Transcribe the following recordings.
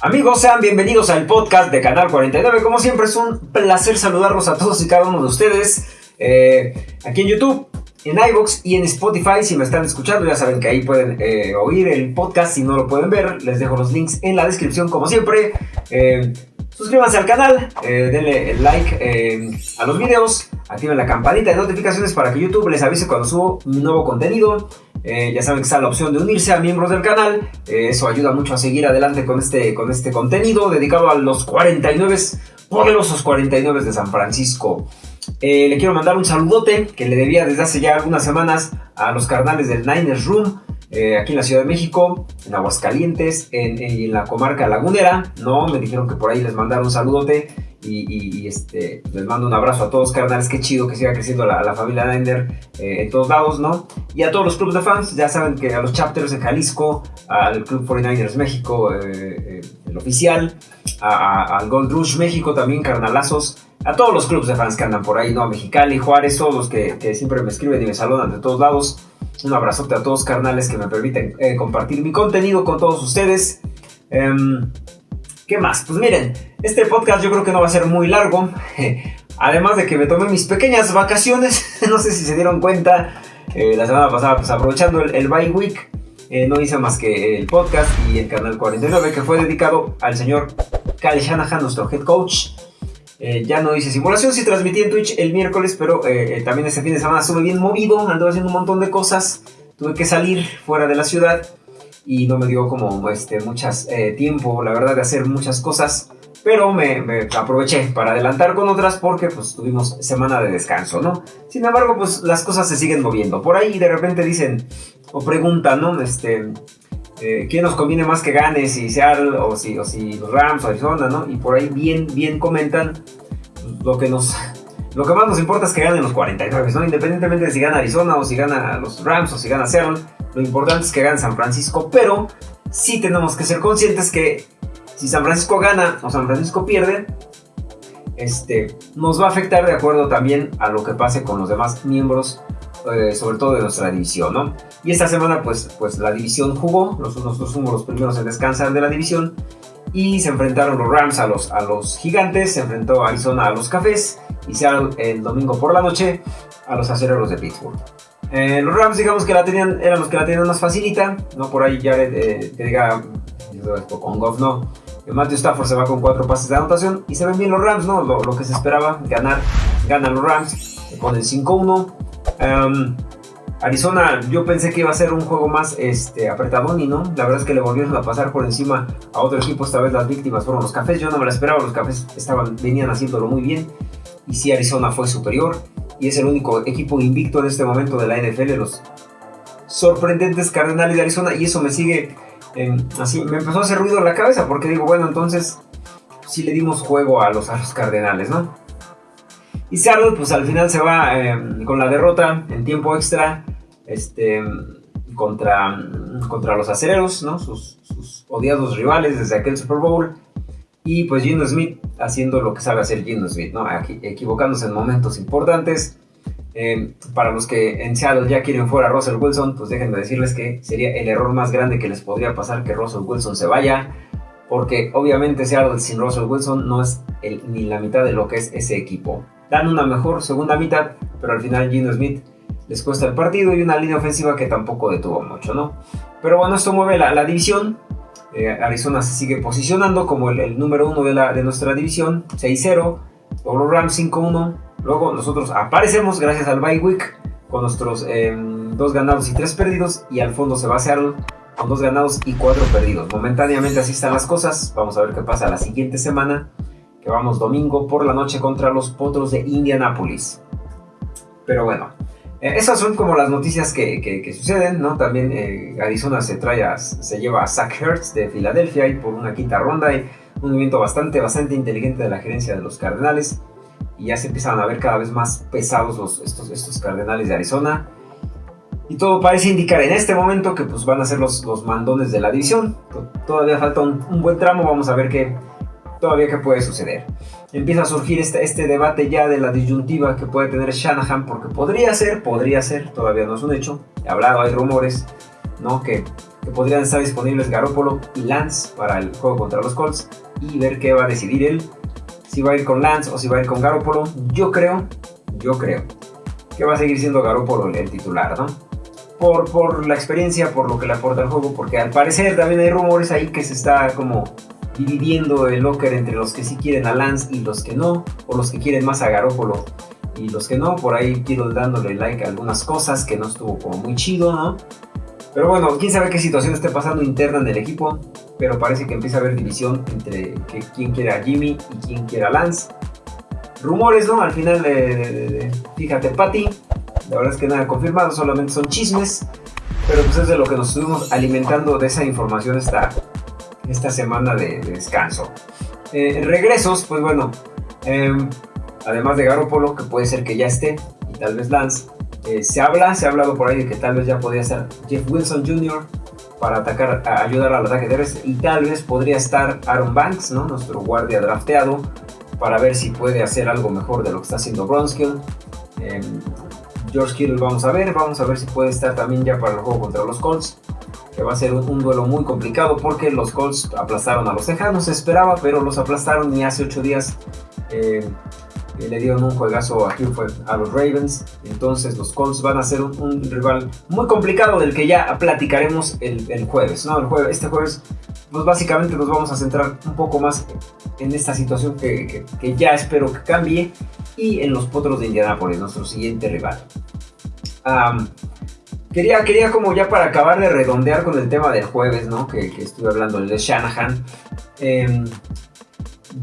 Amigos, sean bienvenidos al podcast de Canal 49. Como siempre, es un placer saludarlos a todos y cada uno de ustedes eh, aquí en YouTube, en iBox y en Spotify. Si me están escuchando, ya saben que ahí pueden eh, oír el podcast. Si no lo pueden ver, les dejo los links en la descripción, como siempre. Eh, suscríbanse al canal, denle like a los videos, activen la campanita de notificaciones para que YouTube les avise cuando subo nuevo contenido. Eh, ya saben que está la opción de unirse a miembros del canal. Eh, eso ayuda mucho a seguir adelante con este, con este contenido dedicado a los 49 poderosos 49 de San Francisco. Eh, le quiero mandar un saludote que le debía desde hace ya algunas semanas a los carnales del Niners Room. aquí en la Ciudad de México, en Aguascalientes, en, en, la comarca lagunera, ¿no? Me dijeron que por ahí les mandaron un saludote y, este, les mando un abrazo a todos, carnales. Qué chido que siga creciendo la, familia Niner eh, en todos lados, ¿no? Y a todos los clubes de fans, ya saben que a los chapters en Jalisco, al Club 49ers México, eh, eh, el oficial, al Gold Rush México también, carnalazos. A todos los clubes de fans que andan por ahí, ¿no? A Mexicali, Juárez, todos los que, siempre me escriben y me saludan de todos lados. Un abrazote a todos, carnales, que me permiten compartir mi contenido con todos ustedes. Em, ¿Qué más? Pues miren, este podcast yo creo que no va a ser muy largo. Además de que me tomé mis pequeñas vacaciones, no sé si se dieron cuenta, eh, la semana pasada, pues aprovechando el, bye week, eh, no hice más que el podcast y el canal 49 que fue dedicado al señor Kyle Shanahan, nuestro head coach. Eh, ya no hice simulación, sí transmití en Twitch el miércoles, pero también este fin de semana estuve bien movido, ando haciendo un montón de cosas, tuve que salir fuera de la ciudad y no me dio como este, muchas eh, tiempo, la verdad, de hacer muchas cosas. Pero me, aproveché para adelantar con otras porque pues tuvimos semana de descanso, ¿no? Sin embargo, pues las cosas se siguen moviendo. Por ahí de repente dicen o preguntan, ¿no? Este, eh, ¿quién nos conviene más que gane? Si Seattle o si, o si los Rams o Arizona, ¿no? Y por ahí bien, bien comentan lo que nos... Lo que más nos importa es que ganen los 49, ¿no? Independientemente de si gana Arizona o si gana los Rams o si gana Seattle lo importante es que gane San Francisco, pero sí tenemos que ser conscientes que si San Francisco gana o San Francisco pierde, este, nos va a afectar de acuerdo también a lo que pase con los demás miembros, eh, sobre todo de nuestra división, ¿no? Y esta semana, pues, pues la división jugó, nosotros fuimos los primeros en descansar de la división, y se enfrentaron los Rams a los, a los Gigantes, se enfrentó Arizona a los Cafés, y se el domingo por la noche a los Acereros de Pittsburgh. Eh, los Rams, digamos que la tenían, eran los que la tenían más facilita, ¿no? Por ahí ya eh, diga, con Goff no. Matthew Stafford se va con cuatro pases de anotación y se ven bien los Rams, ¿no? Lo, que se esperaba, ganar, ganan los Rams, se ponen 5-1. Em, Arizona, yo pensé que iba a ser un juego más este, apretadón y no, la verdad es que le volvieron a pasar por encima a otro equipo, esta vez las víctimas fueron los Cafés, yo no me la esperaba, los Cafés estaban, venían haciéndolo muy bien y sí Arizona fue superior y es el único equipo invicto en este momento de la NFL, los sorprendentes Cardenales de Arizona, y eso me sigue así, me empezó a hacer ruido en la cabeza, porque digo, bueno, entonces sí le dimos juego a los, a Cardenales, ¿no? Y Seattle, pues al final se va em, con la derrota en tiempo extra, este, contra, contra los acereros, ¿no? Sus, sus odiados rivales desde aquel Super Bowl. Y pues Gino Smith haciendo lo que sabe hacer Gino Smith, ¿no? equivocándose en momentos importantes. Eh, para los que en Seattle ya quieren fuera a Russell Wilson, pues déjenme decirles que sería el error más grande que les podría pasar que Russell Wilson se vaya. Porque obviamente Seattle sin Russell Wilson no es ni la mitad de lo que es ese equipo. Dan una mejor segunda mitad, pero al final Gino Smith les cuesta el partido y una línea ofensiva que tampoco detuvo mucho, ¿no? Pero bueno, esto mueve la, la división. Eh, Arizona se sigue posicionando como el, número uno de, la, de nuestra división, 6-0. Luego Rams 5-1. Luego nosotros aparecemos gracias al bye week con nuestros em, dos ganados y tres perdidos. Y al fondo se va a Seattle con dos ganados y cuatro perdidos. Momentáneamente así están las cosas. Vamos a ver qué pasa la siguiente semana. Que vamos domingo por la noche contra los Potros de Indianapolis. Pero bueno, eh, esas son como las noticias que, suceden, ¿no? También eh, Arizona se trae se lleva a Zach Hertz de Filadelfia y por una quinta ronda y un movimiento bastante, bastante inteligente de la gerencia de los Cardenales y ya se empiezan a ver cada vez más pesados los, estos, estos Cardenales de Arizona y todo parece indicar en este momento que pues van a ser los, los mandones de la división. Todavía falta un buen tramo, vamos a ver qué, todavía qué puede suceder empieza a surgir este, este debate ya de la disyuntiva que puede tener Shanahan, porque podría ser, podría ser, todavía no es un hecho, he hablado, hay rumores, ¿no? Que, que podrían estar disponibles Garoppolo y Lance para el juego contra los Colts y ver qué va a decidir él. Si va a ir con Lance o si va a ir con Garoppolo. Yo creo, yo creo que va a seguir siendo Garoppolo el titular, ¿no? Por, por la experiencia, por lo que le aporta el juego, porque al parecer también hay rumores ahí que se está como dividiendo el locker entre los que sí quieren a Lance y los que no, o los que quieren más a Garoppolo y los que no. Por ahí quiero dándole like a algunas cosas que no estuvo como muy chido, ¿no? Pero bueno, quién sabe qué situación esté pasando interna en el equipo, pero parece que empieza a haber división entre quién quiere a Jimmy y quién quiere a Lance. Rumores, ¿no? Al final, de, fíjate, Patty, la verdad es que nada confirmado, solamente son chismes, pero pues es de lo que nos estuvimos alimentando de esa información esta, esta semana de, descanso. Eh, regresos, pues bueno, em, además de Garoppolo, que puede ser que ya esté, y tal vez Lance, eh, se habla, se ha hablado por ahí de que tal vez ya podría ser Jeff Wilson Jr. para atacar, a ayudar al ataque terrestre, y tal vez podría estar Aaron Banks, ¿no? nuestro guardia drafteado, para ver si puede hacer algo mejor de lo que está haciendo Bronskill. Em, George Kittle vamos a ver, vamos a ver si puede estar también ya para el juego contra los Colts que va a ser un, duelo muy complicado porque los Colts aplastaron a los Tejanos, se esperaba, pero los aplastaron y hace ocho días eh, le dieron un juegazo a, a los Ravens. Entonces los Colts van a ser un, rival muy complicado del que ya platicaremos el, jueves. ¿no? El jueves. Este jueves, pues básicamente nos vamos a centrar un poco más en esta situación que, ya espero que cambie y en los Potros de Indianapolis, nuestro siguiente rival. Quería, quería como ya para acabar de redondear con el tema del jueves, ¿no? Que, que estuve hablando, el de Shanahan. Em,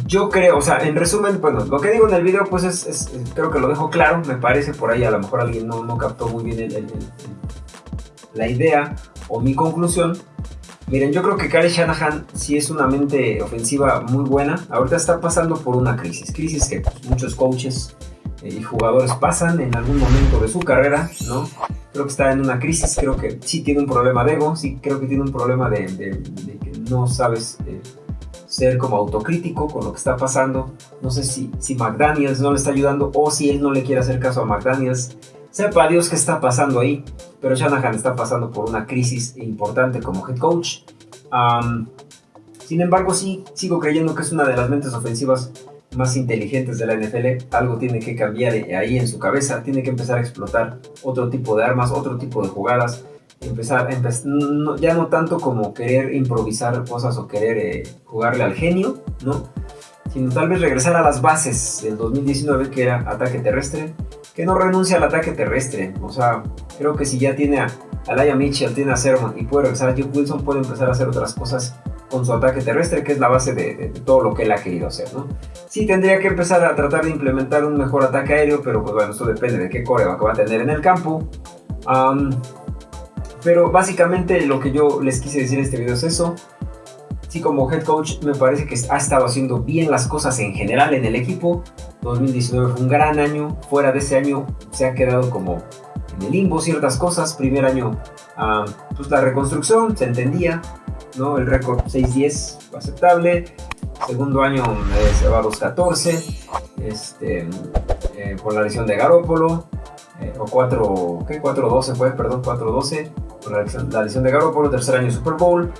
yo creo, o sea, en resumen, bueno, lo que digo en el video, pues es, creo que lo dejo claro, me parece, por ahí a lo mejor alguien no, no captó muy bien la idea o mi conclusión. Miren, yo creo que Kyle Shanahan sí es una mente ofensiva muy buena. Ahorita está pasando por una crisis, crisis que pues, muchos coaches y jugadores pasan en algún momento de su carrera, ¿no? Creo que está en una crisis, creo que sí tiene un problema de ego, sí creo que tiene un problema de, que no sabes eh, ser como autocrítico con lo que está pasando. No sé si, si McDaniels no le está ayudando o si él no le quiere hacer caso a McDaniels. Sepa Dios qué está pasando ahí, pero Shanahan está pasando por una crisis importante como head coach. sin embargo, sí sigo creyendo que es una de las mentes ofensivas más inteligentes de la NFL, algo tiene que cambiar ahí en su cabeza, tiene que empezar a explotar otro tipo de armas, otro tipo de jugadas, empezar, ya no tanto como querer improvisar cosas o querer eh, jugarle al genio, ¿no? Sino tal vez regresar a las bases del 2019 que era ataque terrestre, que no renuncia al ataque terrestre, o sea, creo que si ya tiene a, Laia Mitchell, tiene a Sermon y puede regresar a Jeff Wilson, puede empezar a hacer otras cosas con su ataque terrestre, que es la base de, todo lo que él ha querido hacer, ¿no? Sí tendría que empezar a tratar de implementar un mejor ataque aéreo, pero pues bueno, eso depende de qué coreo que va a tener en el campo. pero básicamente lo que yo les quise decir en este video es eso. Sí, como head coach me parece que ha estado haciendo bien las cosas en general en el equipo. 2019 fue un gran año. Fuera de ese año se ha quedado como en el limbo ciertas cosas. Primer año, pues la reconstrucción se entendía. ¿No? El récord 6-10 aceptable. Segundo año eh, se va a 2-14 este, eh, por la lesión de Garópolo. Eh, o 4, ¿qué? 4-12 fue, perdón, 4-12 por la lesión, la lesión de Garópolo. Tercer año Super Bowl.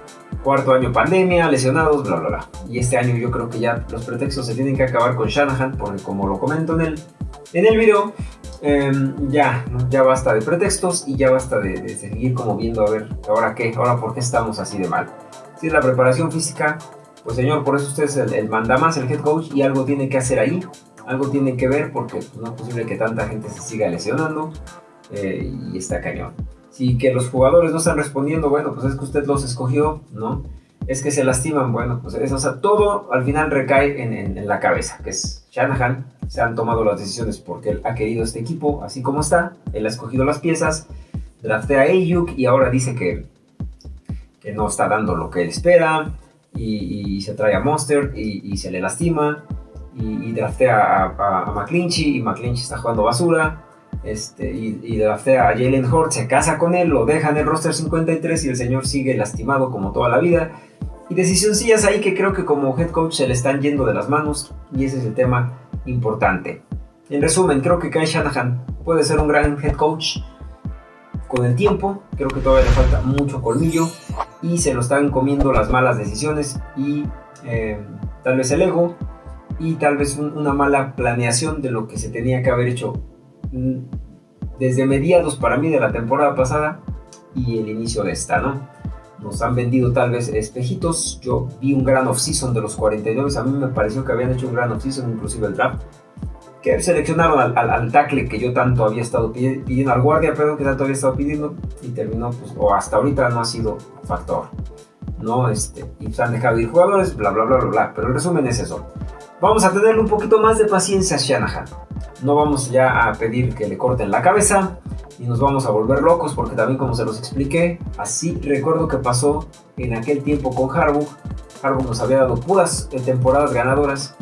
Cuarto año pandemia, lesionados, bla, bla, bla. Y este año yo creo que ya los pretextos se tienen que acabar con Shanahan, porque como lo comento en el, en el video, em, ya, ya basta de pretextos y ya basta de, seguir como viendo a ver, ahora qué, ahora por qué estamos así de mal. Si es la preparación física, pues señor, por eso usted es el, manda más, el head coach, y algo tiene que hacer ahí, algo tiene que ver, porque pues, no es posible que tanta gente se siga lesionando eh, y está cañón. Si que los jugadores no están respondiendo, bueno, pues es que usted los escogió, ¿no? Es que se lastiman, bueno, pues eso, o sea, todo al final recae en, la cabeza, que es Shanahan, se han tomado las decisiones porque él ha querido este equipo así como está, él ha escogido las piezas, draftea a Ayuk y ahora dice que que no está dando lo que él espera y, se trae a Monster y, se le lastima y, draftea a, a, McClinchy y McClinchy está jugando basura. Este, y, draftea a Jalen Hort, se casa con él, lo deja en el roster 53 y el señor sigue lastimado como toda la vida. Y decisioncillas ahí que creo que como head coach se le están yendo de las manos y ese es el tema importante. En resumen, creo que Kai Shanahan puede ser un gran head coach con el tiempo, creo que todavía le falta mucho colmillo y se lo están comiendo las malas decisiones y eh, tal vez el ego y tal vez una mala planeación de lo que se tenía que haber hecho mm, desde mediados para mí de la temporada pasada y el inicio de esta, ¿no? Nos han vendido tal vez espejitos. Yo vi un gran off-season de los 49. A mí me pareció que habían hecho un gran off-season, inclusive el draft. Que seleccionaron al, al, tackle que yo tanto había estado pidiendo, al guardia, perdón, que tanto había estado pidiendo. Y terminó, pues, o hasta ahorita no ha sido factor. ¿No? Este, y se han dejado ir jugadores, bla, bla, bla, bla, bla. Pero el resumen es eso. Vamos a tenerle un poquito más de paciencia a Shanahan. No vamos ya a pedir que le corten la cabeza y nos vamos a volver locos porque también como se los expliqué, así recuerdo que pasó en aquel tiempo con Harbaugh. Harbaugh nos había dado puras temporadas ganadoras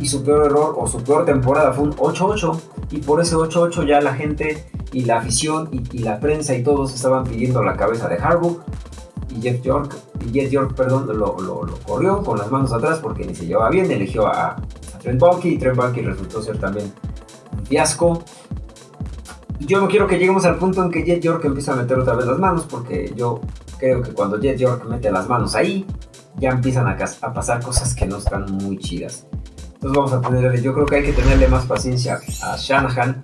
y, su peor error o su peor temporada fue un 8-8 y por ese 8-8 ya la gente y la afición y, la prensa y todos estaban pidiendo la cabeza de Harbaugh Jeff York, Jeff York perdón, lo, corrió con las manos atrás porque ni se llevaba bien, eligió a, Trent Baalke y Trent Baalke resultó ser también un fiasco yo no quiero que lleguemos al punto en que Jet York empiece a meter otra vez las manos, porque yo creo que cuando Jet York mete las manos ahí, ya empiezan a, pasar cosas que no están muy chidas. Entonces vamos a tener, yo creo que hay que tenerle más paciencia a Shanahan,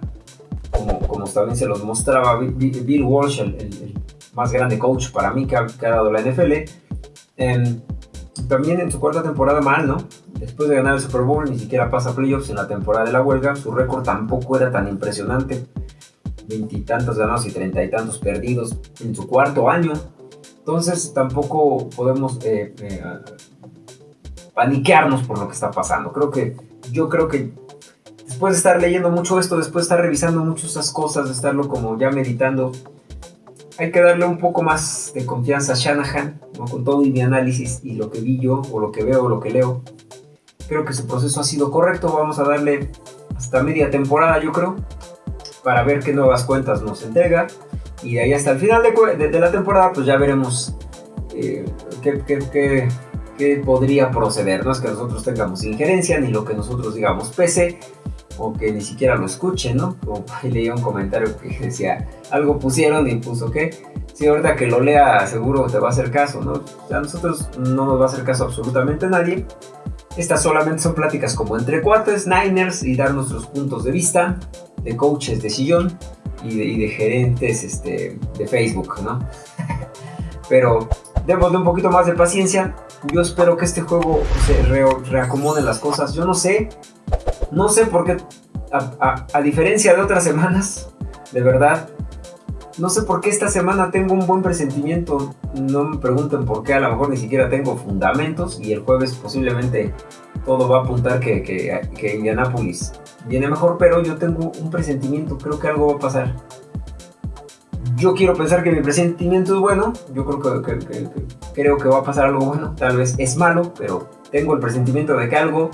como, como también se los mostraba Bill Walsh, el, más grande coach para mí que ha, dado la NFL. También en su cuarta temporada mal, ¿no? Después de ganar el Super Bowl ni siquiera pasa playoffs en la temporada de la huelga, su récord tampoco era tan impresionante veintitantos ganados y treinta y tantos perdidos en su cuarto año. Entonces tampoco podemos eh, eh, paniquearnos por lo que está pasando. Creo que yo creo que después de estar leyendo mucho esto, después de estar revisando mucho esas cosas, de estarlo como ya meditando, hay que darle un poco más de confianza a Shanahan, con todo y mi análisis y lo que vi yo, o lo que veo, o lo que leo. Creo que su proceso ha sido correcto. Vamos a darle hasta media temporada, yo creo para ver qué nuevas cuentas nos entrega. Y de ahí hasta el final de, la temporada, pues ya veremos eh, qué, podría proceder. No es que nosotros tengamos injerencia, ni lo que nosotros digamos pese, o que ni siquiera lo escuchen, ¿no? O leía un comentario que decía, algo pusieron y puso que. Si ahorita que lo lea, seguro te va a hacer caso, ¿no? a nosotros no nos va a hacer caso absolutamente nadie. Estas solamente son pláticas como entre cuates, Niners y dar nuestros puntos de vista de coaches de sillón y de, gerentes este, de Facebook, ¿no? Pero démosle un poquito más de paciencia. Yo espero que este juego se reacomode las cosas. Yo no sé, no sé por qué, a, diferencia de otras semanas, de verdad, no sé por qué esta semana tengo un buen presentimiento. No me pregunten por qué, a lo mejor ni siquiera tengo fundamentos y el jueves posiblemente todo va a apuntar que, que, que Indianapolis viene mejor, pero yo tengo un presentimiento, creo que algo va a pasar. Yo quiero pensar que mi presentimiento es bueno, yo creo que, creo que va a pasar algo bueno, tal vez es malo, pero tengo el presentimiento de que algo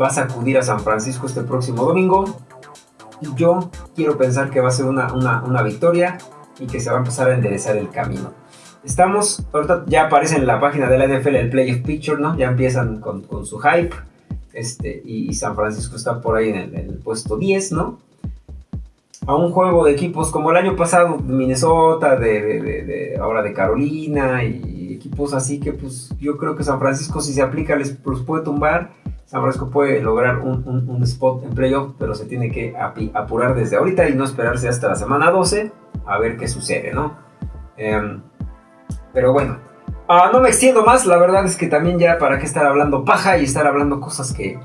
va a sacudir a San Francisco este próximo domingo. Y yo quiero pensar que va a ser una, una, victoria y que se va a empezar a enderezar el camino. Estamos, ahorita ya aparece en la página de la NFL el Playoff Picture, ¿no? Ya empiezan con, con su hype este, y, San Francisco está por ahí en el, puesto 10, ¿no? A un juego de equipos como el año pasado, Minnesota, de, ahora de Carolina y equipos así que pues yo creo que San Francisco si se aplica les, puede tumbar. San Francisco puede lograr un, spot en playoff, pero se tiene que apurar desde ahorita y no esperarse hasta la semana 12 a ver qué sucede, ¿no? Em, pero bueno, Ah, no me extiendo más, la verdad es que también ya para qué estar hablando paja y estar hablando cosas que,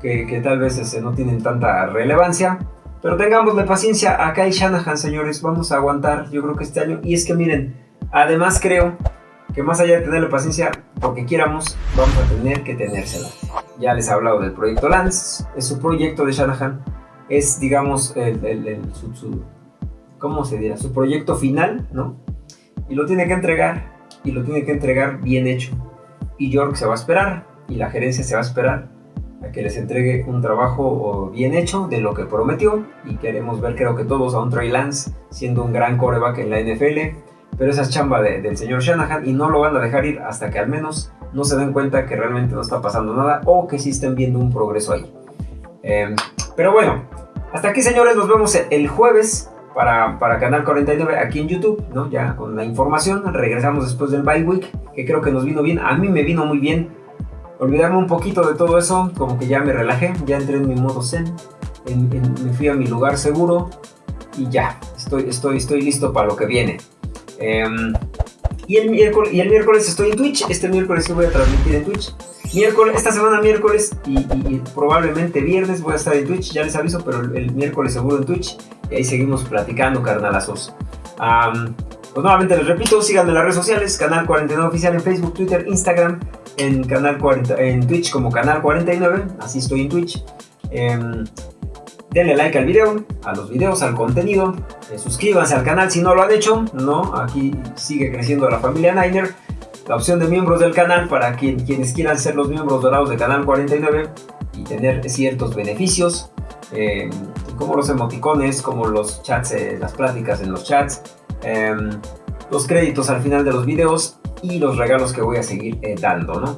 que, tal vez este, no tienen tanta relevancia. Pero tengamos la paciencia, acá hay Shanahan, señores, vamos a aguantar, yo creo que este año. Y es que miren, además creo que más allá de tenerle paciencia, porque quieramos, vamos a tener que tenérsela. Ya les he hablado del proyecto Lance, es su proyecto de Shanahan, es digamos el, su, ¿cómo se dirá? Su proyecto final, ¿no? Y lo tiene que entregar y lo tiene que entregar bien hecho. Y York se va a esperar y la gerencia se va a esperar a que les entregue un trabajo bien hecho de lo que prometió y queremos ver creo que todos a un Trey Lance siendo un gran coreback en la NFL pero esa es chamba del señor Shanahan y no lo van a dejar ir hasta que al menos no se den cuenta que realmente no está pasando nada o que sí estén viendo un progreso ahí. Em, pero bueno, hasta aquí señores, nos vemos el jueves para, para, Canal 49 aquí en YouTube, ¿no? Ya con la información. Regresamos después del bye week, que creo que nos vino bien. A mí me vino muy bien. Olvidarme un poquito de todo eso, como que ya me relajé, ya entré en mi modo zen, me fui a mi lugar seguro y ya, estoy, estoy, estoy listo para lo que viene. Em, y, el miércoles, estoy en Twitch, este miércoles voy a transmitir en Twitch. Miércoles, esta semana miércoles y, probablemente viernes voy a estar en Twitch, ya les aviso, pero el, miércoles seguro en Twitch. Y ahí seguimos platicando, carnalazos. pues nuevamente les repito, síganme en las redes sociales, Canal 49 Oficial en Facebook, Twitter, Instagram, en, canal 40, en Twitch como Canal 49, así estoy en Twitch. Em, denle like al video, a los videos, al contenido, eh, suscríbanse al canal si no lo han hecho, ¿no? Aquí sigue creciendo la familia Niner la opción de miembros del canal para quienes quieran ser los miembros dorados de Canal 49 y tener ciertos beneficios, em, como los emoticones, como los chats, eh, las pláticas en los chats, em, los créditos al final de los videos y los regalos que voy a seguir eh, dando, ¿no?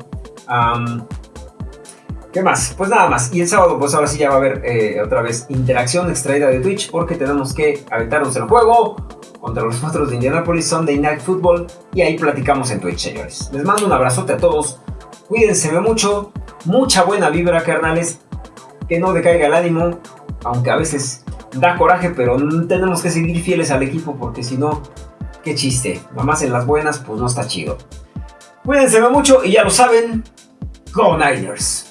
¿Qué más? Pues nada más. Y el sábado, pues ahora sí ya va a haber eh, otra vez interacción extraída de Twitch porque tenemos que aventarnos el juego contra los Monstruos de Indianapolis Sunday Night Football y ahí platicamos en Twitch, señores. Les mando un abrazote a todos. Cuídense mucho. Mucha buena vibra, carnales. Que no decaiga el ánimo, aunque a veces da coraje, pero tenemos que seguir fieles al equipo porque si no, qué chiste. Nomás en las buenas, pues no está chido. Cuídense mucho y ya lo saben, Go Niners.